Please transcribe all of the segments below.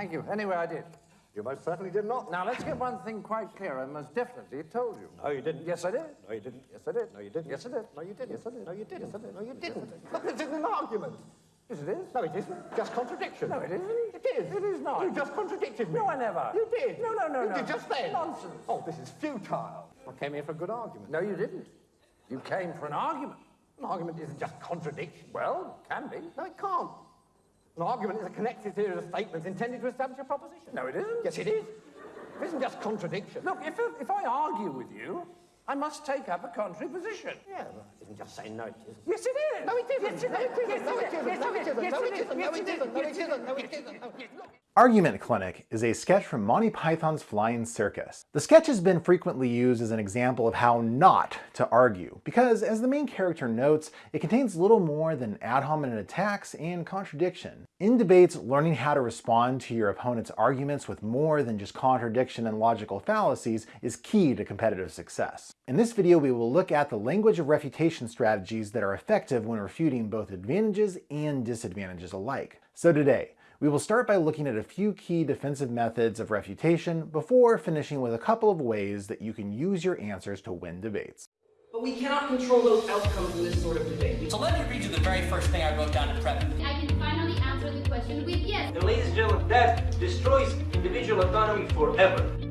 Thank you. Anyway, I did. You most certainly did not. Now, let's get one thing quite clear. I most definitely told you. No, you didn't. Yes, I did. No, you didn't. Yes, I did. No, you didn't. Yes, I did. No, you didn't. Yes, I did. No, you didn't. Yes, I did. No, you didn't. Look, this isn't an argument. Yes, it is. No, it isn't. Just contradiction. No, it isn't. It is. It is not. You just contradicted me. No, I never. You did. No, no, no, you no. did just then. Nonsense. Oh, this is futile. I came here for a good argument. No, you didn't. You came for an argument. An argument isn't just contradiction. Well, it can be. No, it can't. An argument is a connected series of statements intended to establish a proposition. No, it isn't. Yes, it is. It isn't just contradiction. Look, if, if I argue with you, I must take up a contrary position. Yeah, but it isn't just saying no, it isn't. Yes, it is. No, it isn't. Yes, No, it isn't. No, it isn't. Yes, No, it isn't. No, it it is. isn't. No, it isn't. No, it isn't. No, it isn't. No, Yes, look. Argument Clinic is a sketch from Monty Python's Flying Circus. The sketch has been frequently used as an example of how not to argue, because as the main character notes, it contains little more than ad hominem attacks and contradiction. In debates, learning how to respond to your opponent's arguments with more than just contradiction and logical fallacies is key to competitive success. In this video, we will look at the language of refutation strategies that are effective when refuting both advantages and disadvantages alike. So today, we will start by looking at a few key defensive methods of refutation before finishing with a couple of ways that you can use your answers to win debates. But we cannot control those outcomes in this sort of debate. So let me read you the very first thing I wrote down in prep. I can finally answer the question with yes. And ladies and gentlemen, that destroys individual autonomy forever.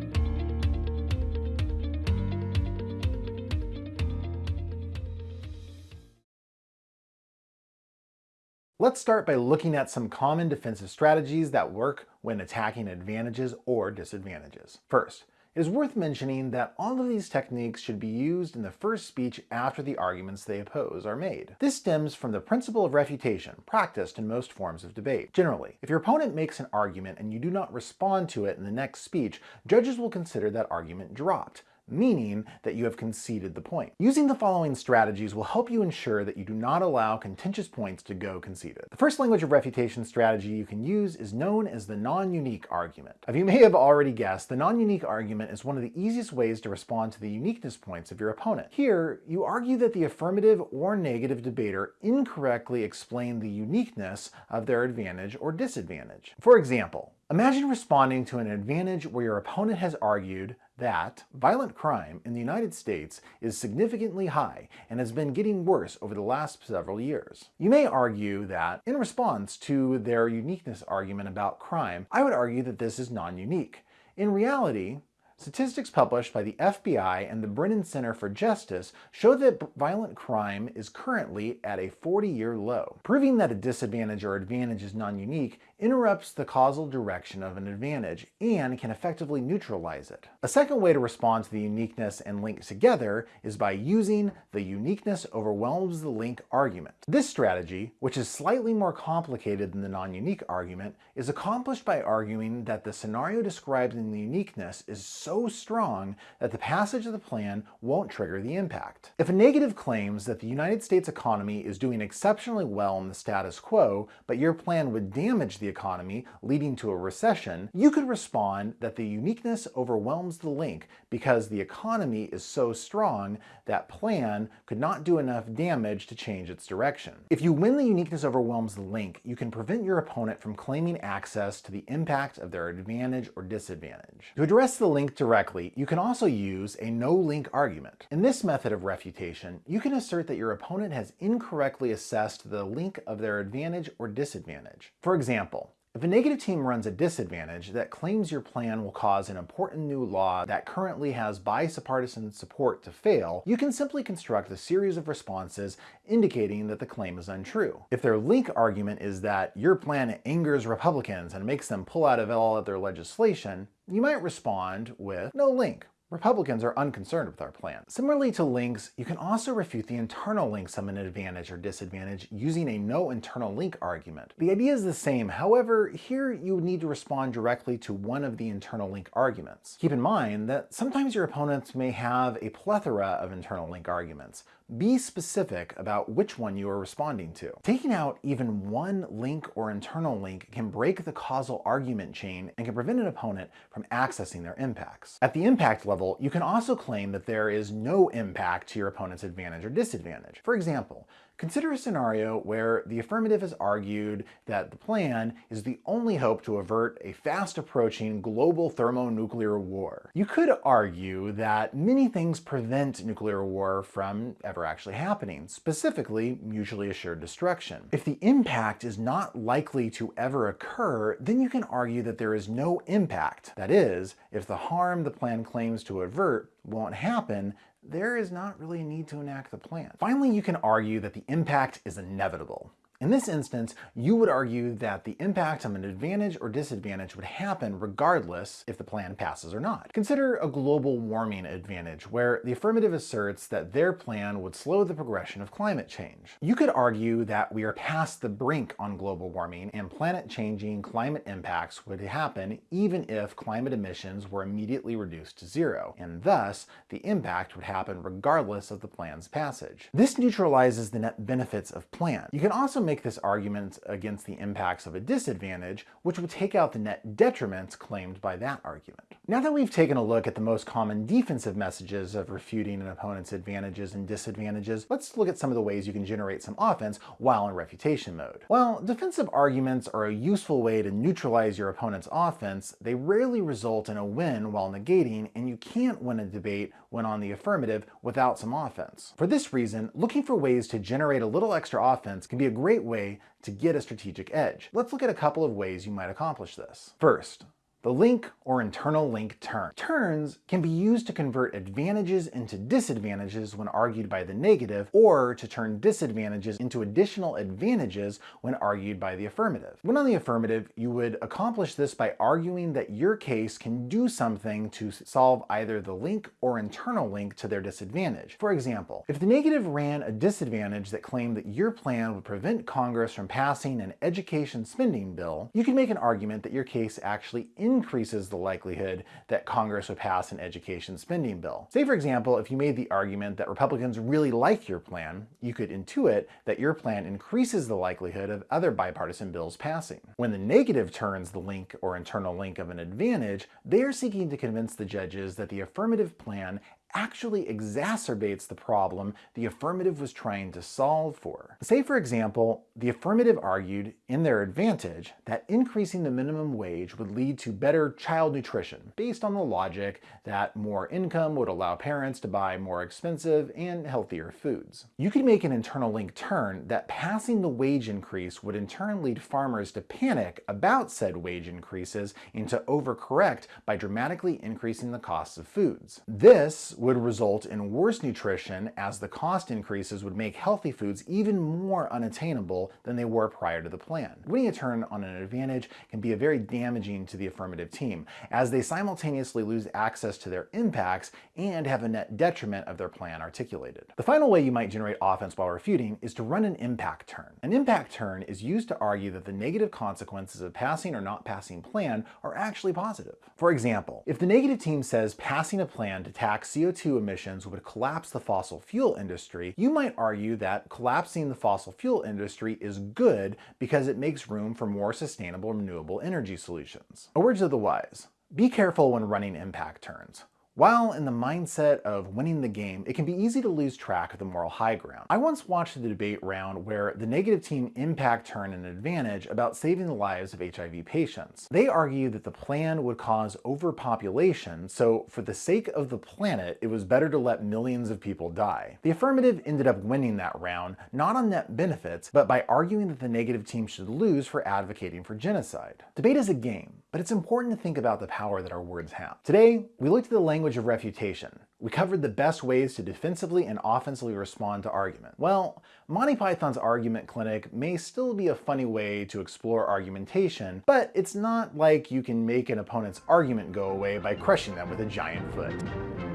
Let's start by looking at some common defensive strategies that work when attacking advantages or disadvantages. First, it is worth mentioning that all of these techniques should be used in the first speech after the arguments they oppose are made. This stems from the principle of refutation, practiced in most forms of debate. Generally, if your opponent makes an argument and you do not respond to it in the next speech, judges will consider that argument dropped meaning that you have conceded the point. Using the following strategies will help you ensure that you do not allow contentious points to go conceded. The first language of refutation strategy you can use is known as the non-unique argument. As you may have already guessed, the non-unique argument is one of the easiest ways to respond to the uniqueness points of your opponent. Here, you argue that the affirmative or negative debater incorrectly explained the uniqueness of their advantage or disadvantage. For example, Imagine responding to an advantage where your opponent has argued that violent crime in the United States is significantly high and has been getting worse over the last several years. You may argue that, in response to their uniqueness argument about crime, I would argue that this is non-unique. In reality, Statistics published by the FBI and the Brennan Center for Justice show that violent crime is currently at a 40-year low. Proving that a disadvantage or advantage is non-unique interrupts the causal direction of an advantage and can effectively neutralize it. A second way to respond to the uniqueness and link together is by using the uniqueness overwhelms the link argument. This strategy, which is slightly more complicated than the non-unique argument, is accomplished by arguing that the scenario described in the uniqueness is so strong that the passage of the plan won't trigger the impact. If a negative claims that the United States economy is doing exceptionally well in the status quo, but your plan would damage the economy, leading to a recession, you could respond that the uniqueness overwhelms the link because the economy is so strong that plan could not do enough damage to change its direction. If you win the uniqueness overwhelms the link, you can prevent your opponent from claiming access to the impact of their advantage or disadvantage. To address the link directly, you can also use a no-link argument. In this method of refutation, you can assert that your opponent has incorrectly assessed the link of their advantage or disadvantage. For example, if a negative team runs a disadvantage that claims your plan will cause an important new law that currently has bipartisan support to fail, you can simply construct a series of responses indicating that the claim is untrue. If their link argument is that your plan angers Republicans and makes them pull out of all of their legislation, you might respond with no link. Republicans are unconcerned with our plan. Similarly to links, you can also refute the internal links of an advantage or disadvantage using a no internal link argument. The idea is the same, however, here you would need to respond directly to one of the internal link arguments. Keep in mind that sometimes your opponents may have a plethora of internal link arguments. Be specific about which one you are responding to. Taking out even one link or internal link can break the causal argument chain and can prevent an opponent from accessing their impacts. At the impact level, you can also claim that there is no impact to your opponent's advantage or disadvantage. For example, Consider a scenario where the affirmative has argued that the plan is the only hope to avert a fast approaching global thermonuclear war. You could argue that many things prevent nuclear war from ever actually happening, specifically mutually assured destruction. If the impact is not likely to ever occur, then you can argue that there is no impact. That is, if the harm the plan claims to avert won't happen, there is not really a need to enact the plan. Finally, you can argue that the impact is inevitable. In this instance, you would argue that the impact of an advantage or disadvantage would happen regardless if the plan passes or not. Consider a global warming advantage, where the affirmative asserts that their plan would slow the progression of climate change. You could argue that we are past the brink on global warming and planet-changing climate impacts would happen even if climate emissions were immediately reduced to zero, and thus the impact would happen regardless of the plan's passage. This neutralizes the net benefits of plan. You can also make this argument against the impacts of a disadvantage, which would take out the net detriments claimed by that argument. Now that we've taken a look at the most common defensive messages of refuting an opponent's advantages and disadvantages, let's look at some of the ways you can generate some offense while in refutation mode. While defensive arguments are a useful way to neutralize your opponent's offense, they rarely result in a win while negating, and you can't win a debate when on the affirmative without some offense. For this reason, looking for ways to generate a little extra offense can be a great way to get a strategic edge. Let's look at a couple of ways you might accomplish this. First, the link or internal link turn. Turns can be used to convert advantages into disadvantages when argued by the negative, or to turn disadvantages into additional advantages when argued by the affirmative. When on the affirmative, you would accomplish this by arguing that your case can do something to solve either the link or internal link to their disadvantage. For example, if the negative ran a disadvantage that claimed that your plan would prevent Congress from passing an education spending bill, you can make an argument that your case actually increases the likelihood that Congress would pass an education spending bill. Say for example, if you made the argument that Republicans really like your plan, you could intuit that your plan increases the likelihood of other bipartisan bills passing. When the negative turns the link or internal link of an advantage, they are seeking to convince the judges that the affirmative plan actually exacerbates the problem the affirmative was trying to solve for. Say, for example, the affirmative argued in their advantage that increasing the minimum wage would lead to better child nutrition, based on the logic that more income would allow parents to buy more expensive and healthier foods. You could make an internal link turn that passing the wage increase would in turn lead farmers to panic about said wage increases and to overcorrect by dramatically increasing the costs of foods. This would result in worse nutrition as the cost increases would make healthy foods even more unattainable than they were prior to the plan. Winning a turn on an advantage can be very damaging to the affirmative team, as they simultaneously lose access to their impacts and have a net detriment of their plan articulated. The final way you might generate offense while refuting is to run an impact turn. An impact turn is used to argue that the negative consequences of passing or not passing plan are actually positive. For example, if the negative team says passing a plan to tax CO2 CO2 emissions would collapse the fossil fuel industry, you might argue that collapsing the fossil fuel industry is good because it makes room for more sustainable renewable energy solutions. A word to the wise. Be careful when running impact turns. While in the mindset of winning the game, it can be easy to lose track of the moral high ground. I once watched the debate round where the negative team impact turned an advantage about saving the lives of HIV patients. They argued that the plan would cause overpopulation, so for the sake of the planet, it was better to let millions of people die. The affirmative ended up winning that round, not on net benefits, but by arguing that the negative team should lose for advocating for genocide. Debate is a game, but it's important to think about the power that our words have. Today, we looked at the language language of refutation. We covered the best ways to defensively and offensively respond to argument. Well, Monty Python's Argument Clinic may still be a funny way to explore argumentation, but it's not like you can make an opponent's argument go away by crushing them with a giant foot.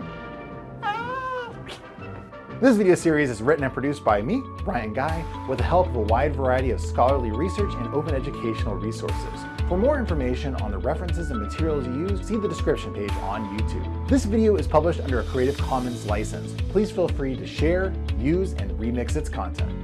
This video series is written and produced by me, Brian Guy, with the help of a wide variety of scholarly research and open educational resources. For more information on the references and materials used, see the description page on YouTube. This video is published under a Creative Commons license. Please feel free to share, use, and remix its content.